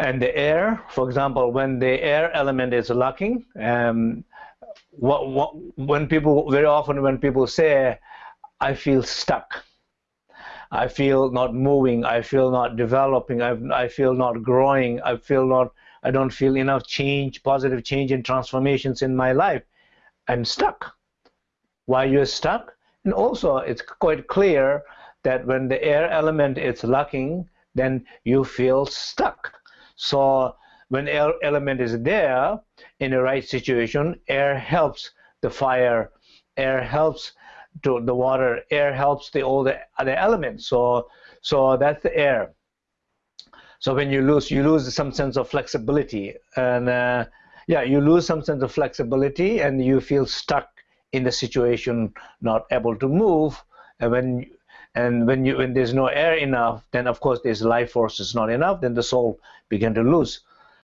And the air, for example, when the air element is lacking, um, what, what, when people, very often when people say, I feel stuck, I feel not moving, I feel not developing, I, I feel not growing, I feel not, I don't feel enough change, positive change and transformations in my life. I'm stuck. Why you're stuck? And also, it's quite clear that when the air element is lacking, then you feel stuck. So when air element is there in the right situation, air helps the fire, air helps to the water, air helps the all the other elements. So so that's the air. So when you lose, you lose some sense of flexibility, and uh, yeah, you lose some sense of flexibility, and you feel stuck in the situation, not able to move. And when and when you when there's no air enough, then of course there's life force is not enough. Then the soul begin to lose.